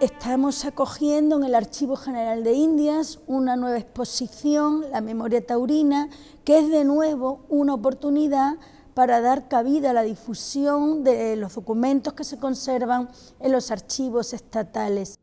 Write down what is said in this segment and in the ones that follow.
Estamos acogiendo en el Archivo General de Indias una nueva exposición, la memoria taurina, que es de nuevo una oportunidad para dar cabida a la difusión de los documentos que se conservan en los archivos estatales.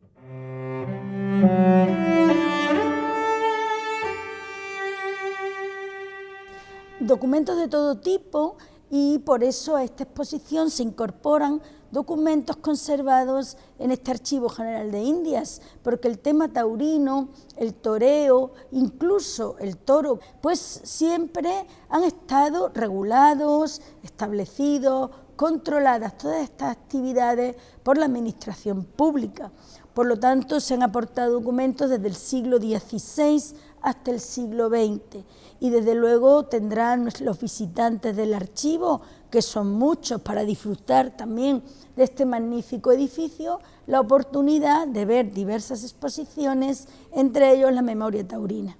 Documentos de todo tipo y por eso a esta exposición se incorporan documentos conservados en este Archivo General de Indias, porque el tema taurino, el toreo, incluso el toro, pues siempre han estado regulados, establecidos, controladas todas estas actividades por la administración pública. Por lo tanto, se han aportado documentos desde el siglo XVI hasta el siglo XX y desde luego tendrán los visitantes del archivo, que son muchos, para disfrutar también de este magnífico edificio, la oportunidad de ver diversas exposiciones, entre ellos la memoria taurina.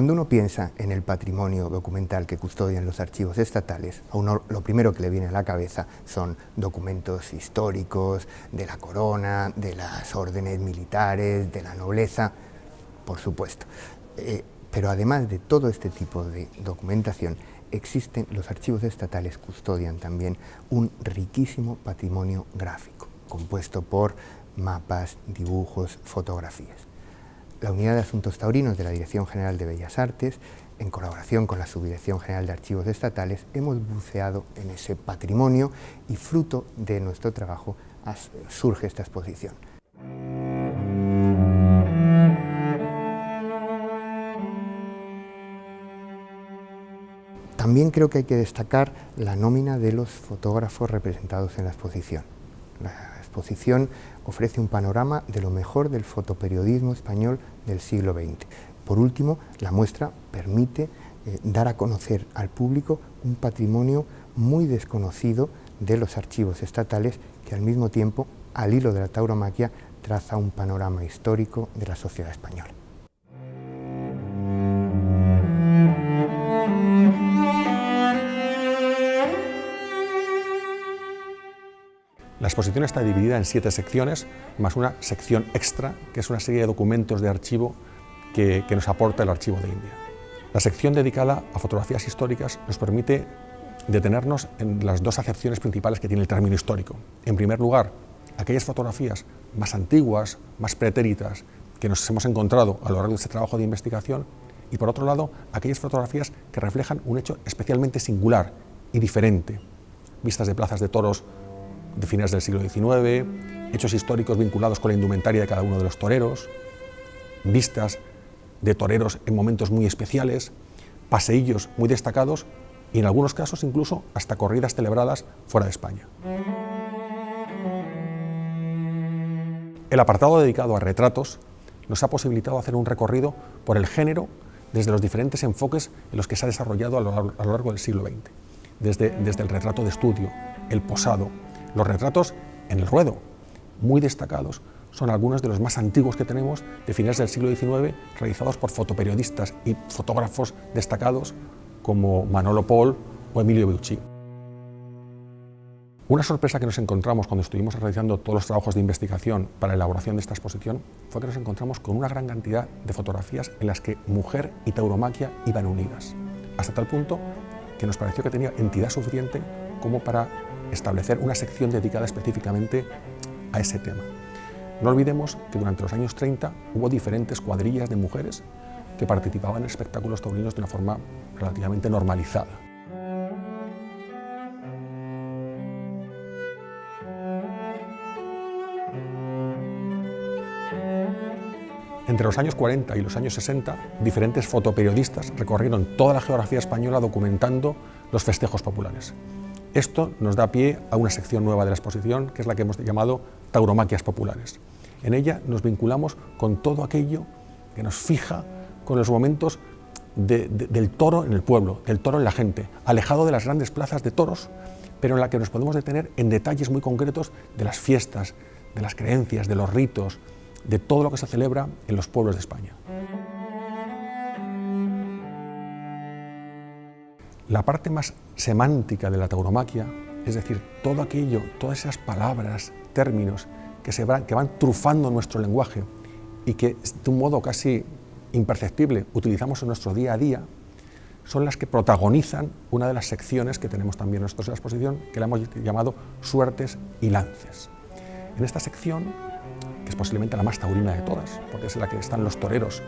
Cuando uno piensa en el patrimonio documental que custodian los archivos estatales, a uno lo primero que le viene a la cabeza son documentos históricos de la corona, de las órdenes militares, de la nobleza, por supuesto. Eh, pero además de todo este tipo de documentación, existen, los archivos estatales custodian también un riquísimo patrimonio gráfico, compuesto por mapas, dibujos, fotografías la Unidad de Asuntos Taurinos de la Dirección General de Bellas Artes, en colaboración con la Subdirección General de Archivos Estatales, hemos buceado en ese patrimonio y fruto de nuestro trabajo surge esta exposición. También creo que hay que destacar la nómina de los fotógrafos representados en la exposición. Exposición ofrece un panorama de lo mejor del fotoperiodismo español del siglo XX. Por último, la muestra permite eh, dar a conocer al público un patrimonio muy desconocido de los archivos estatales que al mismo tiempo, al hilo de la tauromaquia, traza un panorama histórico de la sociedad española. La exposición está dividida en siete secciones, más una sección extra, que es una serie de documentos de archivo que, nos aporta el Archivo de India. La sección dedicada a fotografías históricas nos permite detenernos en las dos acepciones principales que tiene el término histórico. En primer lugar, aquellas fotografías más antiguas, más pretéritas, que nos hemos encontrado a lo largo de este trabajo de investigación, y por otro lado, aquellas fotografías que reflejan un hecho especialmente singular y diferente, vistas de plazas de toros de finales del siglo XIX, hechos históricos vinculados con la indumentaria de cada uno de los toreros, vistas de toreros en momentos muy especiales, paseillos muy destacados y en algunos casos incluso hasta corridas celebradas fuera de España. El apartado dedicado a retratos nos ha posibilitado hacer un recorrido por el género desde los diferentes enfoques en los que se ha desarrollado a lo, largo del siglo XX, desde, desde el retrato de estudio, el posado, los retratos en el ruedo, muy destacados, son algunos de los más antiguos que tenemos de finales del siglo XIX, realizados por fotoperiodistas y fotógrafos destacados como Manolo Paul o Emilio Beucci. Una sorpresa que nos encontramos cuando estuvimos realizando todos los trabajos de investigación para la elaboración de esta exposición fue que nos encontramos con una gran cantidad de fotografías en las que mujer y tauromaquia iban unidas, hasta tal punto que nos pareció que tenía entidad suficiente como para establecer una sección dedicada específicamente a ese tema. No olvidemos que durante los años 30 hubo diferentes cuadrillas de mujeres que participaban en espectáculos taurinos de una forma relativamente normalizada. Entre los años 40 y los años 60, diferentes fotoperiodistas recorrieron toda la geografía española documentando los festejos populares. Esto nos da pie a una sección nueva de la exposición, que es la que hemos llamado Tauromaquias Populares. En ella nos vinculamos con todo aquello que nos fija con los momentos del toro en el pueblo, del toro en la gente, alejado de las grandes plazas de toros, pero en la que nos podemos detener en detalles muy concretos de las fiestas, de las creencias, de los ritos, de todo lo que se celebra en los pueblos de España. La parte más semántica de la tauromaquia, es decir, todo aquello, todas esas palabras, términos que, se van, que van trufando nuestro lenguaje y que de un modo casi imperceptible utilizamos en nuestro día a día, son las que protagonizan una de las secciones que tenemos también en la exposición, que la hemos llamado Suertes y Lances. En esta sección, que es posiblemente la más taurina de todas, porque es en la que están los toreros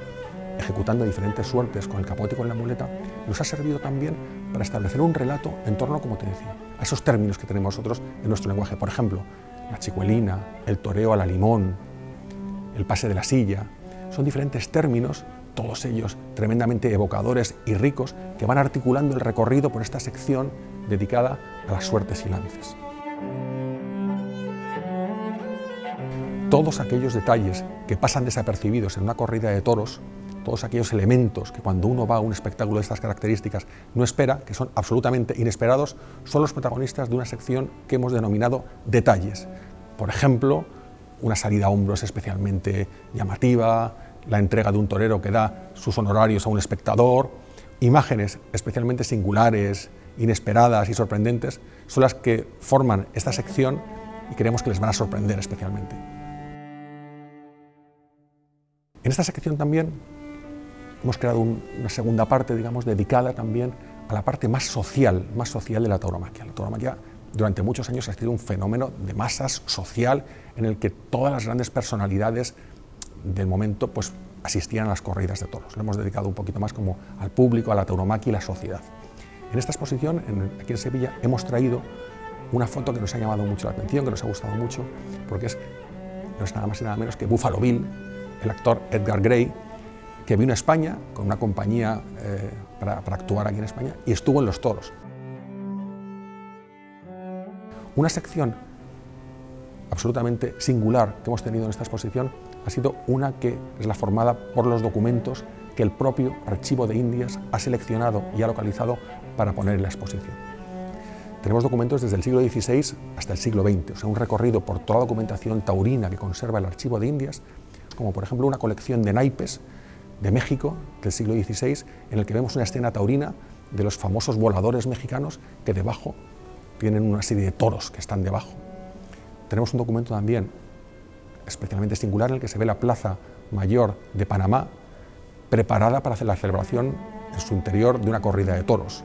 ejecutando diferentes suertes con el capote y con la muleta, nos ha servido también para establecer un relato en torno, como te decía, a esos términos que tenemos nosotros en nuestro lenguaje. Por ejemplo, la chicuelina, el toreo a la limón, el pase de la silla, son diferentes términos, todos ellos tremendamente evocadores y ricos, que van articulando el recorrido por esta sección dedicada a las suertes y lances. Todos aquellos detalles que pasan desapercibidos en una corrida de toros todos aquellos elementos que cuando uno va a un espectáculo de estas características no espera, que son absolutamente inesperados, son los protagonistas de una sección que hemos denominado detalles. Por ejemplo, una salida a hombros especialmente llamativa, la entrega de un torero que da sus honorarios a un espectador, imágenes especialmente singulares, inesperadas y sorprendentes, son las que forman esta sección y creemos que les van a sorprender especialmente. En esta sección también hemos creado una segunda parte, digamos, dedicada también a la parte más social, más social de la tauromaquia. La tauromaquia durante muchos años ha sido un fenómeno de masas social en el que todas las grandes personalidades del momento pues, asistían a las corridas de toros. Lo hemos dedicado un poquito más como al público, a la tauromaquia y la sociedad. En esta exposición, aquí en Sevilla, hemos traído una foto que nos ha llamado mucho la atención, que nos ha gustado mucho, porque es, no es nada más y nada menos que Buffalo Bill, el actor Edgar Gray, que vino a España con una compañía eh, para, actuar aquí en España y estuvo en los toros. Una sección absolutamente singular que hemos tenido en esta exposición ha sido una que es la formada por los documentos que el propio Archivo de Indias ha seleccionado y ha localizado para poner en la exposición. Tenemos documentos desde el siglo XVI hasta el siglo XX, o sea, un recorrido por toda la documentación taurina que conserva el Archivo de Indias, como por ejemplo una colección de naipes de México del siglo XVI, en el que vemos una escena taurina de los famosos voladores mexicanos que debajo tienen una serie de toros que están debajo. Tenemos un documento también especialmente singular en el que se ve la Plaza Mayor de Panamá preparada para hacer la celebración en su interior de una corrida de toros.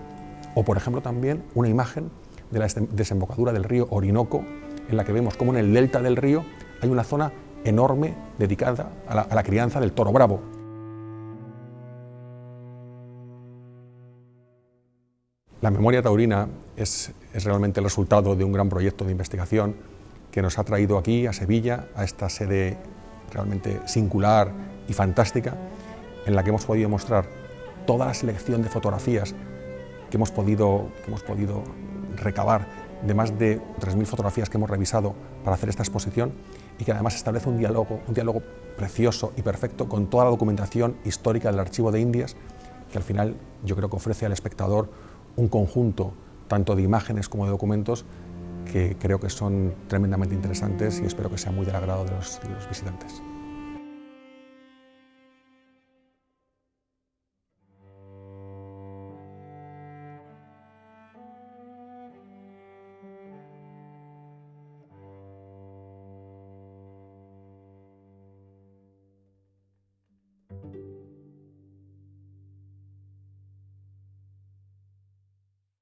O, por ejemplo, también una imagen de la desembocadura del río Orinoco, en la que vemos cómo en el delta del río hay una zona enorme dedicada a la, a la crianza del toro bravo. La memoria taurina es, realmente el resultado de un gran proyecto de investigación que nos ha traído aquí, a Sevilla, a esta sede realmente singular y fantástica, en la que hemos podido mostrar toda la selección de fotografías que hemos podido, hemos podido recabar de más de 3.000 fotografías que hemos revisado para hacer esta exposición y que además establece un diálogo, un diálogo precioso y perfecto con toda la documentación histórica del Archivo de Indias, que al final yo creo que ofrece al espectador un conjunto tanto de imágenes como de documentos que creo que son tremendamente interesantes y espero que sea muy del agrado de los, de los visitantes.